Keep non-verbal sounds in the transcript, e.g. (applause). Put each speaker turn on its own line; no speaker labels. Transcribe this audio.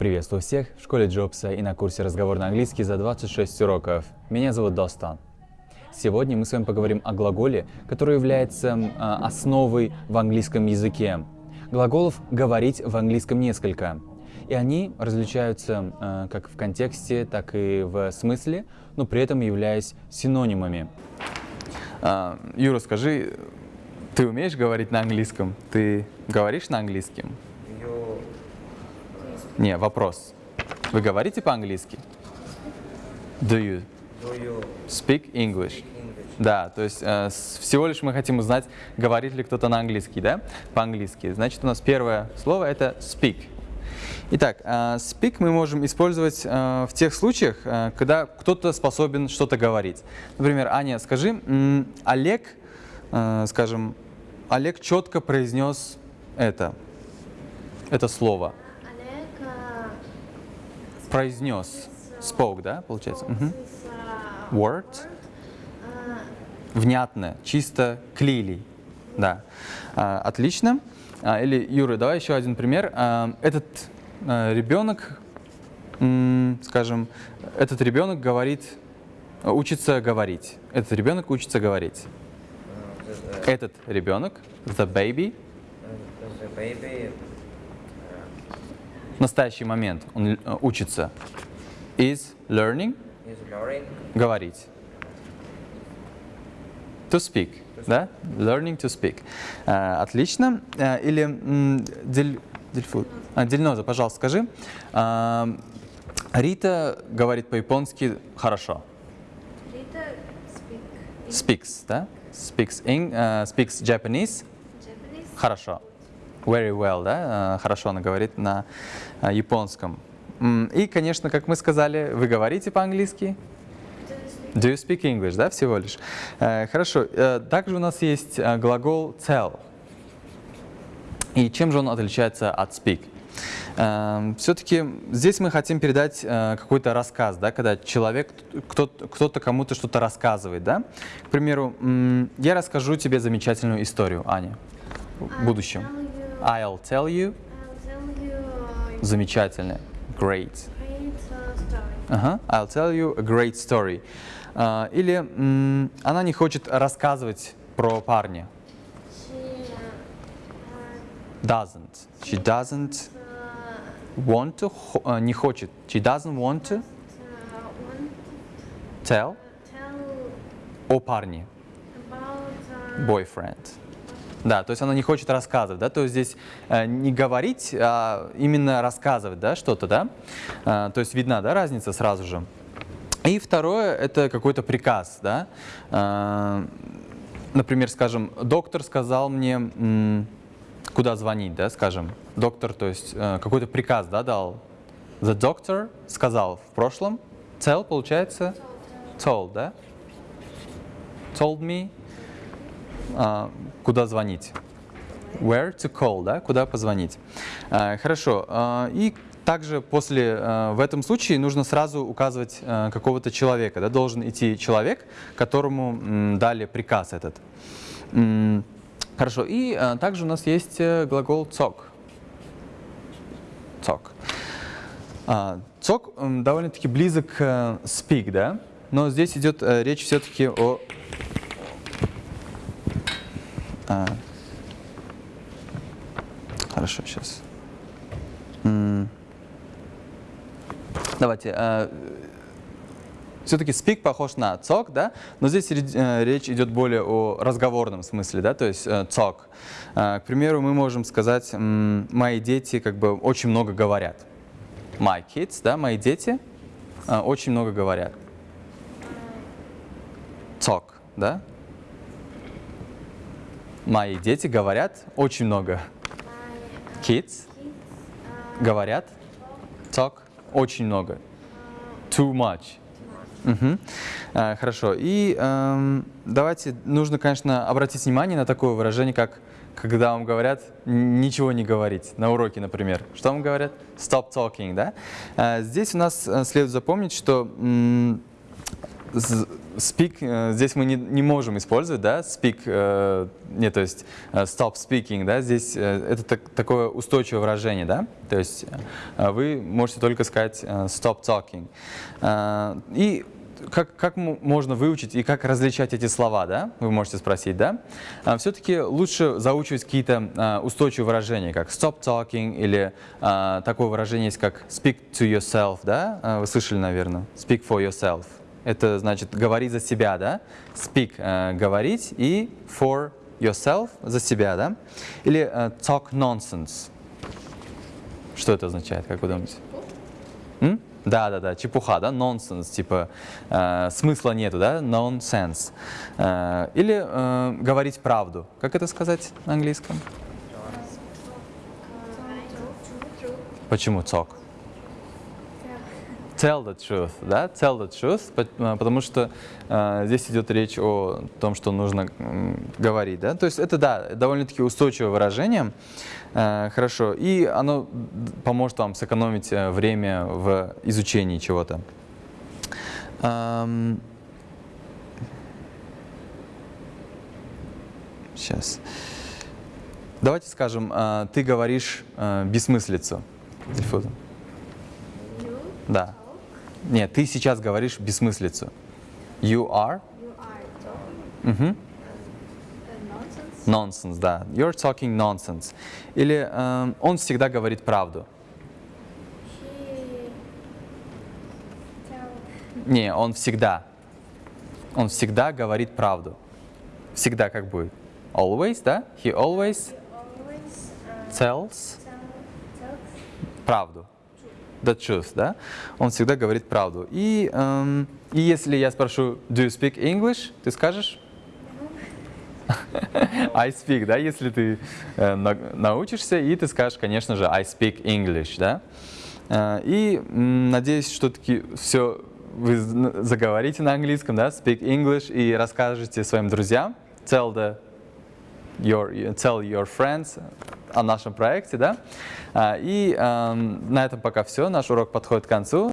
Приветствую всех в школе Джобса и на курсе «Разговор на английский» за 26 уроков. Меня зовут Достан. Сегодня мы с вами поговорим о глаголе, который является э, основой в английском языке. Глаголов «говорить» в английском несколько. И они различаются э, как в контексте, так и в смысле, но при этом являясь синонимами. А, Юра, скажи, ты умеешь говорить на английском? Ты говоришь на английском? Не, вопрос. Вы говорите по-английски? Do you?
Do you
Speak English.
English?
Да, то есть э, всего лишь мы хотим узнать, говорит ли кто-то на английский, да? По-английски. Значит, у нас первое слово это speak. Итак, э, speak мы можем использовать э, в тех случаях, э, когда кто-то способен что-то говорить. Например, Аня, скажи, Олег, скажем, Олег четко произнес это, это слово. Произнес. Spoke, да, получается?
This, э,
Word. внятно, чисто клили. Да. А, отлично. А, или, Юра, давай еще один пример. А, этот а, ребенок, скажем, этот ребенок говорит, учится говорить. Этот ребенок учится говорить.
Uh,
Этот ребенок, the baby,
uh, the baby
в настоящий момент он э, учится, is learning,
is learning
говорить. To speak, да? Learning to speak. А, отлично. А, или Дель- Дельфу- а, Дельноза, пожалуйста, скажи. А, Рита говорит по-японски хорошо.
Рита speak
Speaks, да? Speaks, in, а, speaks Japanese
Japanese.
хорошо. Very well, да? А, Хорошо она говорит на а, японском. И, конечно, как мы сказали, вы говорите по-английски?
Do you speak
English, да, всего лишь? Э, хорошо. Э, также у нас есть э, глагол tell. И чем же он отличается от speak? все-таки здесь мы хотим передать э, какой-то рассказ, да, когда человек, кто-то, кому-то что-то рассказывает, да. К примеру, я расскажу тебе замечательную историю, Аня, в будущем.
I'll tell you,
I'll tell you
I'll tell you a
замечательно, great.
great uh, story.
Ага, I'll tell you a great story. А, или м, она не хочет рассказывать про парня.
She uh,
Doesn't. She doesn't
uh,
want to, хо- а, не хочет. She doesn't want to
uh, want
tell
to tell
о парне.
about uh,
Boyfriend. Да, то есть она не хочет рассказывать, да, то есть здесь э, не говорить, а именно рассказывать, да, что-то, да, А, то есть видна, да, разница сразу же. И второе, это какой-то приказ, да, А, например, скажем, доктор сказал мне, куда звонить, да, скажем, доктор, то есть э, какой-то приказ, да, дал. The doctor сказал в прошлом, tell получается? Told, да, told me, а, куда звонить. Where to call, да, куда позвонить. А, хорошо. а, и также после, а, в этом случае нужно сразу указывать какого-то человека, да, должен идти человек, которому дали приказ этот. Хорошо. И также у нас есть э, глагол talk. Talk. А, м, довольно-таки близок к э, speak, да, но здесь идет э, речь все-таки о а. Хорошо, сейчас. Давайте. все-таки speak похож на talk, да, но здесь э, речь идет более о разговорном смысле, да, то есть э, talk. А, к примеру, мы можем сказать, м, мои дети как бы очень много говорят. My kids, да, мои дети а, очень много говорят. Talk, да? Мои дети говорят очень много. Kids говорят talk очень много. Too much. Мгм. А, Хорошо. И эм, давайте, нужно, конечно, обратить внимание на такое выражение, как когда вам говорят «н- ничего не говорить, на уроке, например. Что вам говорят? Stop talking, да? А, Здесь у нас э, следует запомнить, что speak э, здесь мы не, не можем использовать, да, speak, э, не, то есть э, stop speaking, да, здесь э, это так- такое устойчивое выражение, да, то есть э, вы можете только сказать э, stop talking. Э, и как, как можно выучить и как различать эти слова, да, вы можете спросить, да? Все-таки лучше заучивать какие-то э, устойчивые выражения, как stop talking или э, такое выражение есть, как speak to yourself, да? Э, Вы слышали, наверное, speak for yourself. Это значит говорить за себя, да? Speak э, говорить и for yourself за себя, да? Или э, talk nonsense. Что это означает, как вы думаете? М? Да, да, да, чепуха, да, nonsense, типа э, смысла нету, да, nonsense. Э, или э, говорить правду. Как это сказать на английском? Почему talk? Tell the truth, да, tell the truth, э, потому что э, здесь идет речь о том, что нужно м, говорить, да, то есть это, да, довольно-таки устойчивое выражение, Э, хорошо, и оно поможет вам сэкономить э, время в изучении чего-то. Сейчас. Давайте скажем, э, ты говоришь э, бессмыслицу. Дельфуза. Да. Нет, ты сейчас говоришь бессмыслицу. You are
You are talking uh, nonsense.
да. You're talking nonsense. Или эм, он всегда говорит правду.
He
Не, он всегда. Он всегда говорит правду. Всегда как будет? Always, да? He always
always uh,
tells
tell tells
правду. The truth, да? Он всегда говорит правду. И, эм, и если я спрошу, do you speak English? Ты скажешь? (laughs) I speak, да? Если ты э, на- научишься, и ты скажешь, конечно же, I speak English, да? Э, и м, надеюсь, что таки все вы заговорите на английском, да? Speak English и расскажете своим друзьям. Tell the your, tell your friends о нашем проекте, да. А, И эм, на этом пока все. Наш урок подходит к концу.